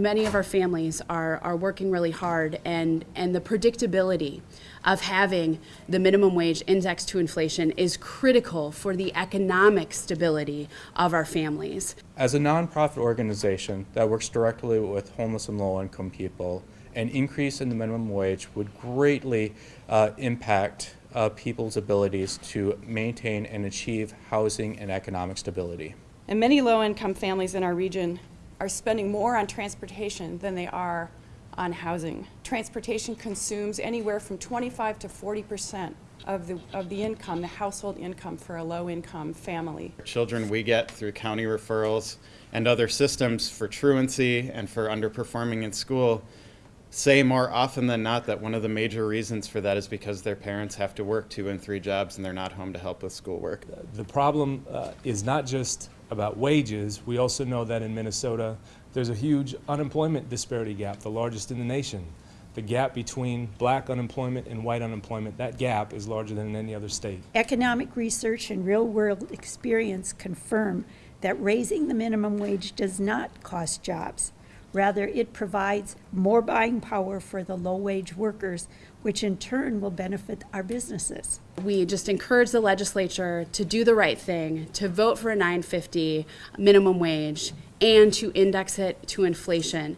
many of our families are, are working really hard, and, and the predictability of having the minimum wage indexed to inflation is critical for the economic stability of our families. As a nonprofit organization that works directly with homeless and low income people, an increase in the minimum wage would greatly uh, impact uh, people's abilities to maintain and achieve housing and economic stability. And many low-income families in our region are spending more on transportation than they are on housing. Transportation consumes anywhere from 25 to 40 percent of the, of the income, the household income for a low-income family. Children we get through county referrals and other systems for truancy and for underperforming in school say more often than not that one of the major reasons for that is because their parents have to work two and three jobs and they're not home to help with schoolwork. The problem uh, is not just about wages. We also know that in Minnesota, there's a huge unemployment disparity gap, the largest in the nation. The gap between black unemployment and white unemployment, that gap is larger than in any other state. Economic research and real-world experience confirm that raising the minimum wage does not cost jobs. Rather, it provides more buying power for the low-wage workers, which in turn will benefit our businesses. We just encourage the legislature to do the right thing, to vote for a 950 minimum wage, and to index it to inflation.